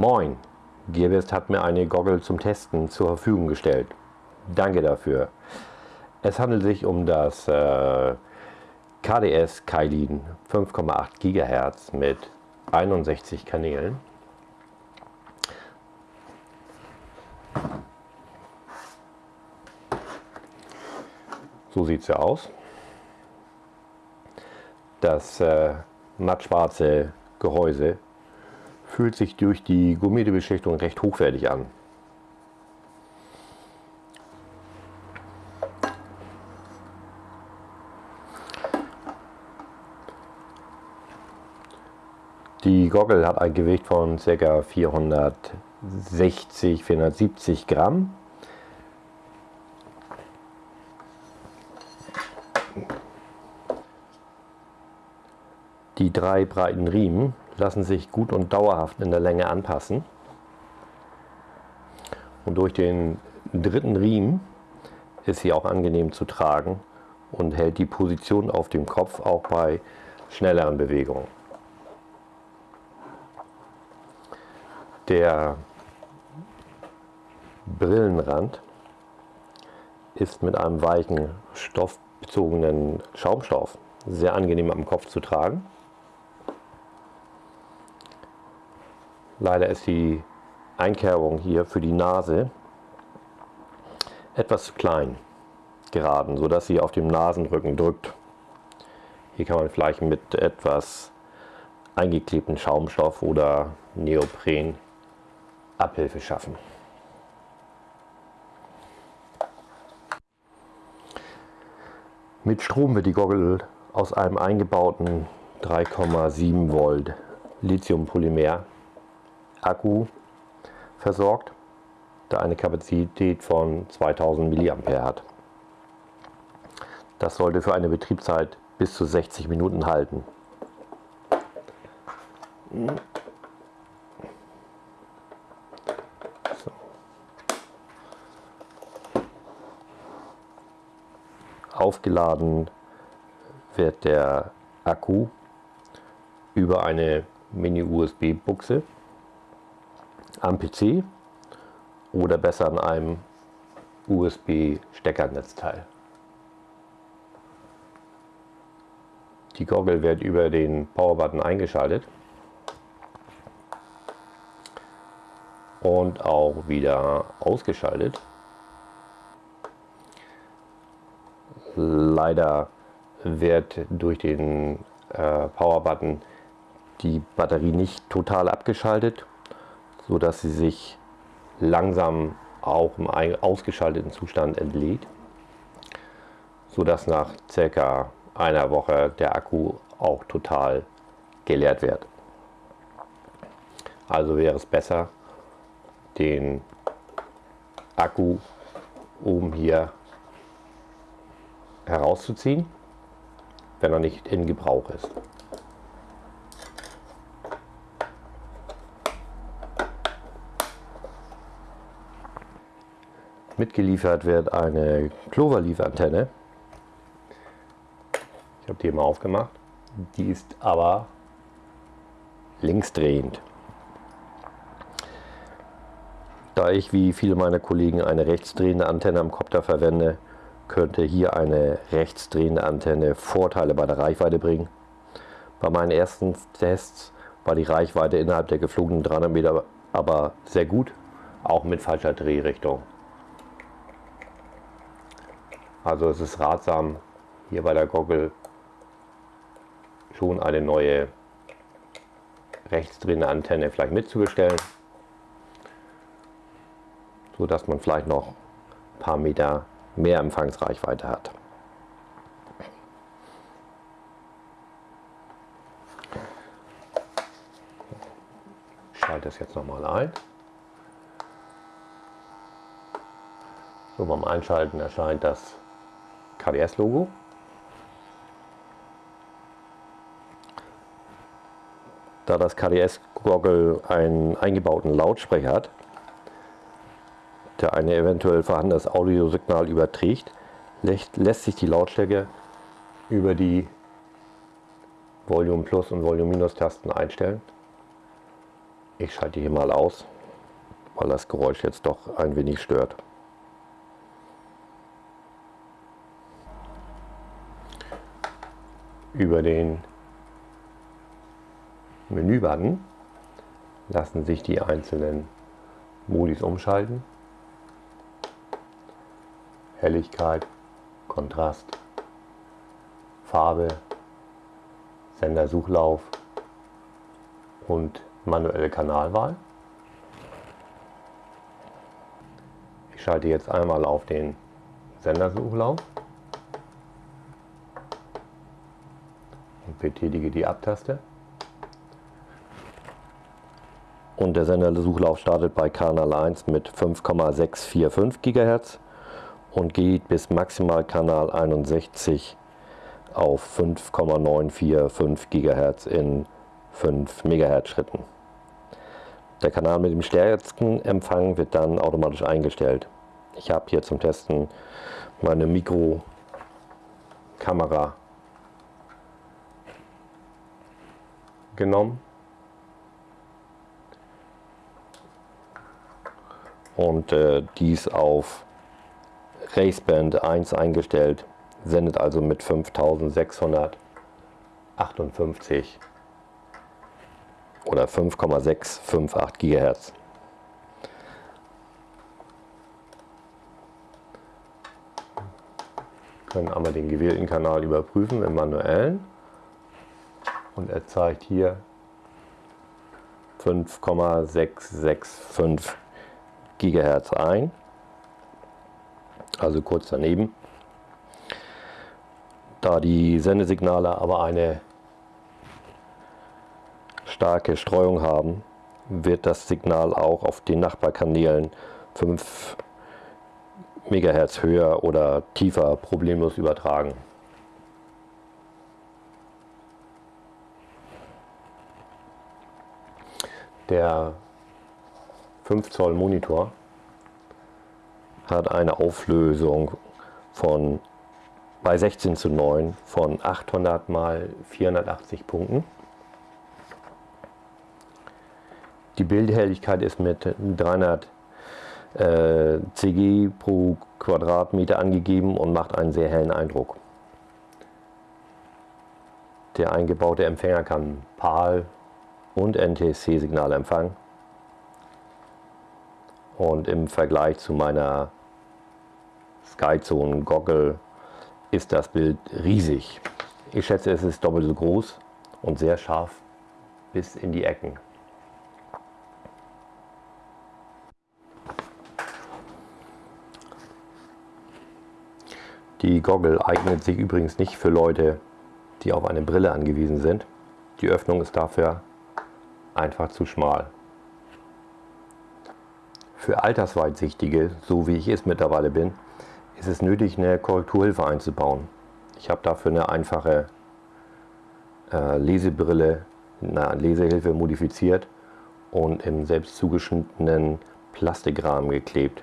Moin, Gearbest hat mir eine Goggle zum Testen zur Verfügung gestellt. Danke dafür. Es handelt sich um das äh, KDS Kailin 5,8 GHz mit 61 Kanälen. So sieht es ja aus. Das äh, mattschwarze Gehäuse fühlt sich durch die gummierte Beschichtung recht hochwertig an. Die Goggle hat ein Gewicht von ca. 460, 470 Gramm. Die drei breiten Riemen lassen sich gut und dauerhaft in der Länge anpassen. Und durch den dritten Riemen ist sie auch angenehm zu tragen und hält die Position auf dem Kopf auch bei schnelleren Bewegungen. Der Brillenrand ist mit einem weichen stoffbezogenen Schaumstoff sehr angenehm am Kopf zu tragen. Leider ist die Einkerbung hier für die Nase etwas zu klein geraten, sodass sie auf dem Nasenrücken drückt. Hier kann man vielleicht mit etwas eingeklebten Schaumstoff oder Neopren Abhilfe schaffen. Mit Strom wird die Goggle aus einem eingebauten 3,7 Volt Lithiumpolymer Akku versorgt, der eine Kapazität von 2000 mA hat. Das sollte für eine Betriebszeit bis zu 60 Minuten halten. Aufgeladen wird der Akku über eine Mini-USB-Buchse am PC oder besser an einem USB-Steckernetzteil. Die Goggle wird über den Power-Button eingeschaltet und auch wieder ausgeschaltet. Leider wird durch den äh, Power-Button die Batterie nicht total abgeschaltet, so dass sie sich langsam auch im ausgeschalteten Zustand entlädt, so dass nach circa einer Woche der Akku auch total geleert wird. Also wäre es besser, den Akku oben hier herauszuziehen, wenn er nicht in Gebrauch ist. Mitgeliefert wird eine Cloverleaf-Antenne. Ich habe die mal aufgemacht. Die ist aber linksdrehend. Da ich wie viele meiner Kollegen eine rechtsdrehende Antenne am Kopter verwende, könnte hier eine rechtsdrehende Antenne Vorteile bei der Reichweite bringen. Bei meinen ersten Tests war die Reichweite innerhalb der geflogenen 300 Meter aber sehr gut, auch mit falscher Drehrichtung. Also es ist ratsam, hier bei der Goggle schon eine neue rechtsdrehende Antenne vielleicht mitzubestellen, so dass man vielleicht noch ein paar Meter mehr Empfangsreichweite hat. Ich schalte das jetzt nochmal ein. So beim Einschalten erscheint das KDS-Logo. Da das KDS-Goggle einen eingebauten Lautsprecher hat, der ein eventuell vorhandenes Audiosignal überträgt, lässt sich die Lautstärke über die Volume Plus und Volume Minus Tasten einstellen. Ich schalte hier mal aus, weil das Geräusch jetzt doch ein wenig stört. Über den Menübutton lassen sich die einzelnen Modis umschalten. Helligkeit, Kontrast, Farbe, Sendersuchlauf und manuelle Kanalwahl. Ich schalte jetzt einmal auf den Sendersuchlauf betätige die Abtaste. Und der Sendersuchlauf startet bei Kanal 1 mit 5,645 GHz und geht bis maximal Kanal 61 auf 5,945 GHz in 5 MHz Schritten. Der Kanal mit dem stärksten Empfang wird dann automatisch eingestellt. Ich habe hier zum Testen meine Mikrokamera genommen und äh, dies auf Raceband 1 eingestellt, sendet also mit 5658 oder 5,658 GHz. Können einmal den gewählten Kanal überprüfen im manuellen und er zeigt hier 5,665 GHz ein, also kurz daneben. Da die Sendesignale aber eine starke Streuung haben, wird das Signal auch auf den Nachbarkanälen 5 MHz höher oder tiefer problemlos übertragen. Der 5 Zoll Monitor hat eine Auflösung von bei 16 zu 9 von 800 mal 480 Punkten. Die Bildhelligkeit ist mit 300 äh, CG pro Quadratmeter angegeben und macht einen sehr hellen Eindruck. Der eingebaute Empfänger kann PAL und NTSC-Signale empfangen. Und im Vergleich zu meiner Skyzone Goggle ist das Bild riesig. Ich schätze, es ist doppelt so groß und sehr scharf bis in die Ecken. Die Goggle eignet sich übrigens nicht für Leute, die auf eine Brille angewiesen sind. Die Öffnung ist dafür einfach zu schmal. Für Altersweitsichtige, so wie ich es mittlerweile bin, ist es nötig, eine Korrekturhilfe einzubauen. Ich habe dafür eine einfache äh, Lesebrille, eine Lesehilfe modifiziert und im selbst zugeschnittenen Plastikrahmen geklebt.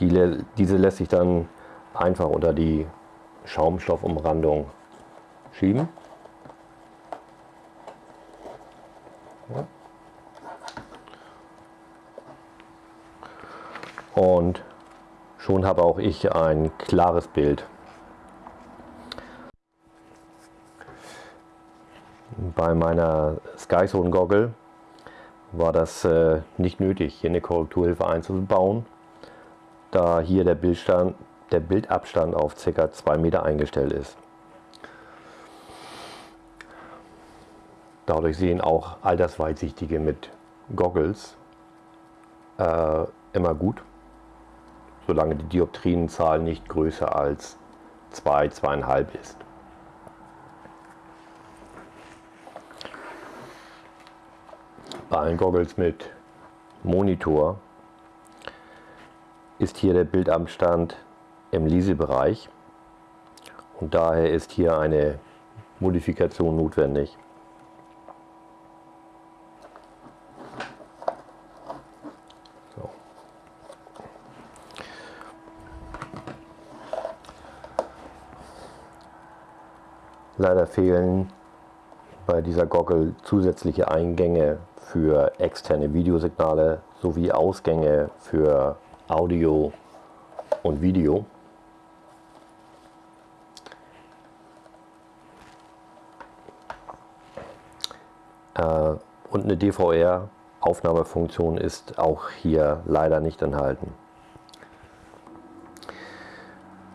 Die, diese lässt sich dann einfach unter die Schaumstoffumrandung schieben. Und schon habe auch ich ein klares Bild. Bei meiner Skyzone Goggle war das äh, nicht nötig, hier eine Korrekturhilfe einzubauen, da hier der Bildstand der Bildabstand auf ca. 2 Meter eingestellt ist. Dadurch sehen auch Altersweitsichtige mit Goggles äh, immer gut, solange die Dioptrienzahl nicht größer als 2, zwei, 2,5 ist. Bei allen Goggles mit Monitor ist hier der Bildabstand im Lesebereich und daher ist hier eine Modifikation notwendig. Leider fehlen bei dieser Goggle zusätzliche Eingänge für externe Videosignale sowie Ausgänge für Audio und Video. Äh, und eine DVR-Aufnahmefunktion ist auch hier leider nicht enthalten.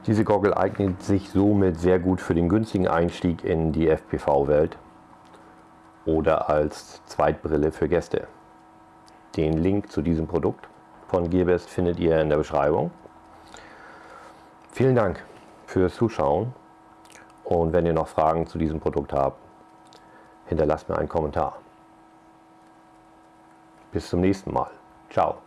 Diese Goggle eignet sich somit sehr gut für den günstigen Einstieg in die FPV-Welt oder als Zweitbrille für Gäste. Den Link zu diesem Produkt von Gearbest findet ihr in der Beschreibung. Vielen Dank fürs Zuschauen und wenn ihr noch Fragen zu diesem Produkt habt, hinterlasst mir einen Kommentar. Bis zum nächsten Mal. Ciao.